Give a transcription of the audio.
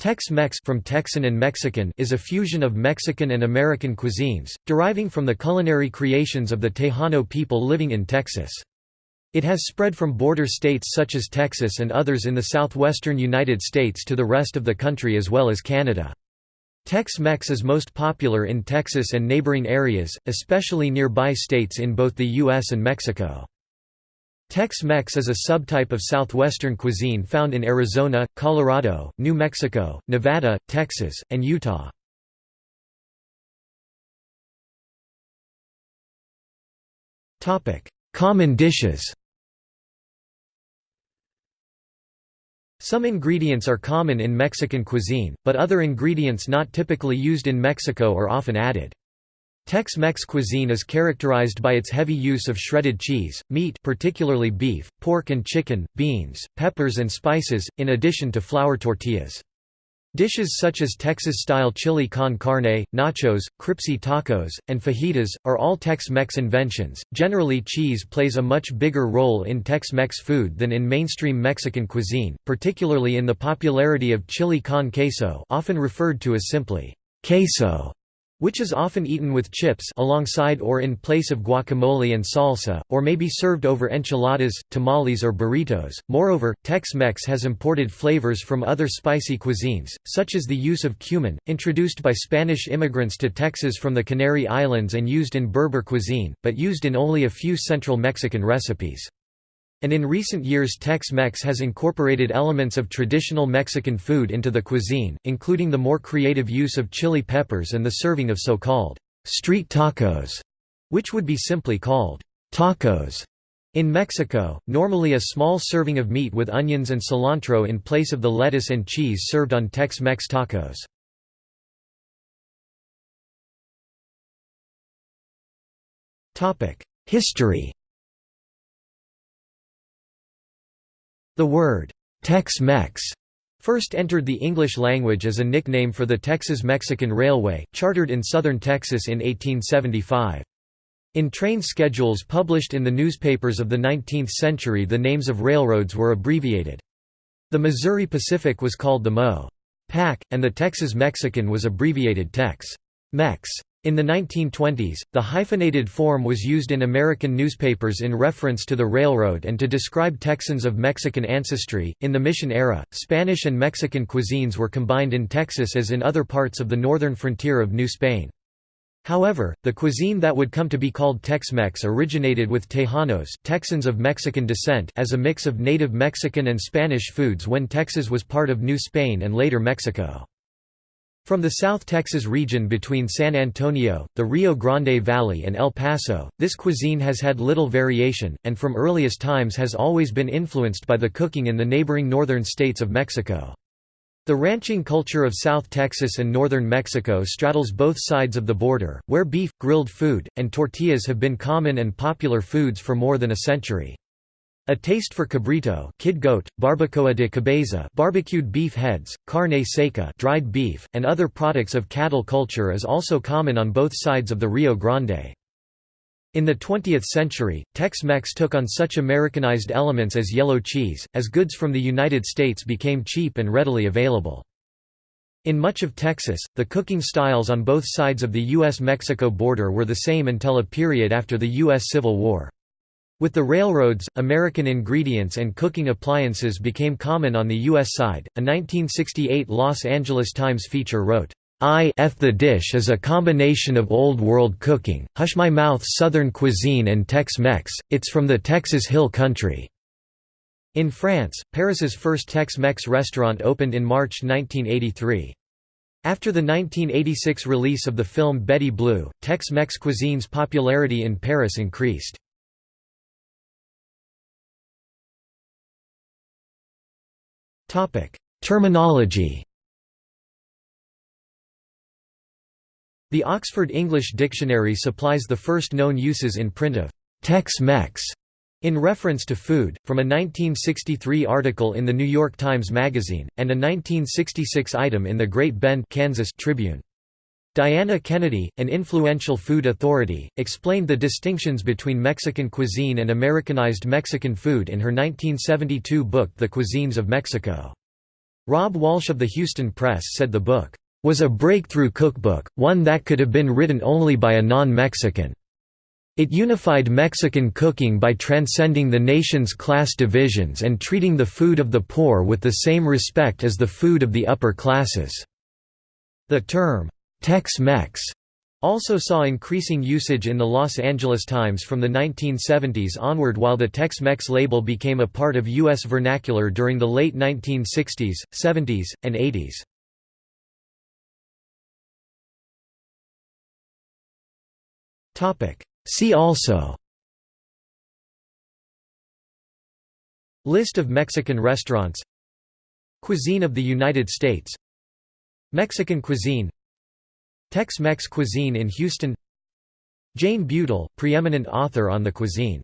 Tex-Mex from Texan and Mexican is a fusion of Mexican and American cuisines, deriving from the culinary creations of the Tejano people living in Texas. It has spread from border states such as Texas and others in the southwestern United States to the rest of the country as well as Canada. Tex-Mex is most popular in Texas and neighboring areas, especially nearby states in both the U.S. and Mexico. Tex-Mex is a subtype of southwestern cuisine found in Arizona, Colorado, New Mexico, Nevada, Texas, and Utah. Common dishes Some ingredients are common in Mexican cuisine, but other ingredients not typically used in Mexico are often added. Tex-Mex cuisine is characterized by its heavy use of shredded cheese, meat particularly beef, pork and chicken, beans, peppers and spices, in addition to flour tortillas. Dishes such as Texas-style chili con carne, nachos, cripsy tacos, and fajitas, are all Tex-Mex inventions. Generally cheese plays a much bigger role in Tex-Mex food than in mainstream Mexican cuisine, particularly in the popularity of chili con queso often referred to as simply queso which is often eaten with chips alongside or in place of guacamole and salsa, or may be served over enchiladas, tamales or burritos. Moreover, Tex-Mex has imported flavors from other spicy cuisines, such as the use of cumin, introduced by Spanish immigrants to Texas from the Canary Islands and used in Berber cuisine, but used in only a few central Mexican recipes. And in recent years Tex-Mex has incorporated elements of traditional Mexican food into the cuisine, including the more creative use of chili peppers and the serving of so-called street tacos, which would be simply called tacos. In Mexico, normally a small serving of meat with onions and cilantro in place of the lettuce and cheese served on Tex-Mex tacos. History The word, Tex-Mex, first entered the English language as a nickname for the Texas Mexican Railway, chartered in southern Texas in 1875. In train schedules published in the newspapers of the 19th century the names of railroads were abbreviated. The Missouri Pacific was called the Mo. Pac, and the Texas Mexican was abbreviated Tex. Mex. In the 1920s, the hyphenated form was used in American newspapers in reference to the railroad and to describe Texans of Mexican ancestry. In the Mission era, Spanish and Mexican cuisines were combined in Texas as in other parts of the northern frontier of New Spain. However, the cuisine that would come to be called Tex-Mex originated with Tejanos Texans of Mexican descent as a mix of native Mexican and Spanish foods when Texas was part of New Spain and later Mexico. From the South Texas region between San Antonio, the Rio Grande Valley and El Paso, this cuisine has had little variation, and from earliest times has always been influenced by the cooking in the neighboring northern states of Mexico. The ranching culture of South Texas and northern Mexico straddles both sides of the border, where beef, grilled food, and tortillas have been common and popular foods for more than a century. A taste for cabrito kid goat, barbacoa de cabeza barbecued beef heads, carne seca dried beef, and other products of cattle culture is also common on both sides of the Rio Grande. In the 20th century, Tex-Mex took on such Americanized elements as yellow cheese, as goods from the United States became cheap and readily available. In much of Texas, the cooking styles on both sides of the U.S.-Mexico border were the same until a period after the U.S. Civil War. With the railroads, American ingredients and cooking appliances became common on the U.S. side. A 1968 Los Angeles Times feature wrote, I F the dish is a combination of old world cooking, hush my mouth southern cuisine and Tex-Mex, it's from the Texas Hill Country. In France, Paris's first Tex-Mex restaurant opened in March 1983. After the 1986 release of the film Betty Blue, Tex-Mex cuisine's popularity in Paris increased. Topic: Terminology. The Oxford English Dictionary supplies the first known uses in print of Tex-Mex in reference to food, from a 1963 article in the New York Times Magazine, and a 1966 item in the Great Bend Kansas Tribune. Diana Kennedy, an influential food authority, explained the distinctions between Mexican cuisine and Americanized Mexican food in her 1972 book The Cuisines of Mexico. Robb Walsh of the Houston Press said the book, "...was a breakthrough cookbook, one that could have been written only by a non-Mexican." It unified Mexican cooking by transcending the nation's class divisions and treating the food of the poor with the same respect as the food of the upper classes. The term, Tex-Mex, also saw increasing usage in the Los Angeles Times from the 1970s onward while the Tex-Mex label became a part of U.S. vernacular during the late 1960s, 70s, and 80s. See also List of Mexican restaurants Cuisine of the United States Mexican cuisine Tex-Mex cuisine in Houston. Jane Butel, preeminent author on the cuisine